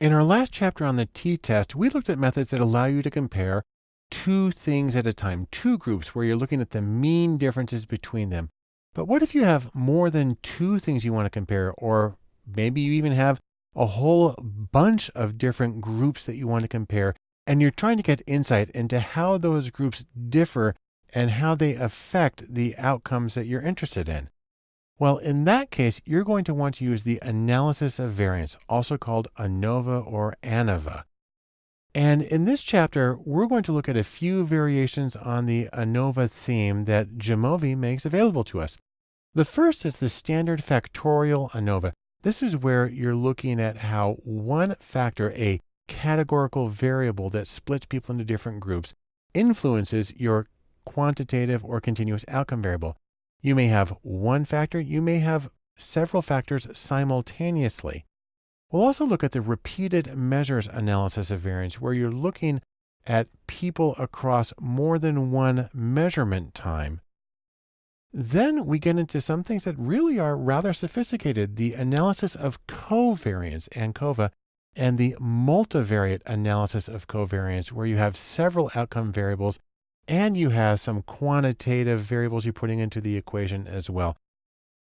In our last chapter on the t-test, we looked at methods that allow you to compare two things at a time, two groups where you're looking at the mean differences between them. But what if you have more than two things you want to compare, or maybe you even have a whole bunch of different groups that you want to compare, and you're trying to get insight into how those groups differ and how they affect the outcomes that you're interested in. Well, in that case, you're going to want to use the analysis of variance, also called ANOVA or ANOVA. And in this chapter, we're going to look at a few variations on the ANOVA theme that Jamovi makes available to us. The first is the standard factorial ANOVA. This is where you're looking at how one factor, a categorical variable that splits people into different groups, influences your quantitative or continuous outcome variable. You may have one factor, you may have several factors simultaneously. We'll also look at the repeated measures analysis of variance, where you're looking at people across more than one measurement time. Then we get into some things that really are rather sophisticated, the analysis of covariance, ANCOVA, and the multivariate analysis of covariance, where you have several outcome variables and you have some quantitative variables you're putting into the equation as well.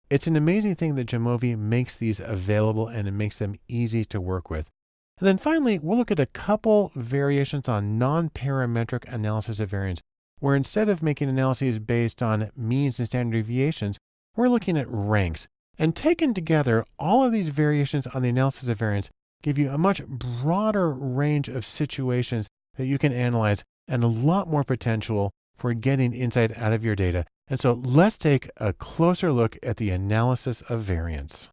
It's an amazing thing that Jamovi makes these available and it makes them easy to work with. And then finally, we'll look at a couple variations on non-parametric analysis of variance, where instead of making analyses based on means and standard deviations, we're looking at ranks. And taken together, all of these variations on the analysis of variance give you a much broader range of situations that you can analyze and a lot more potential for getting insight out of your data. And so let's take a closer look at the analysis of variance.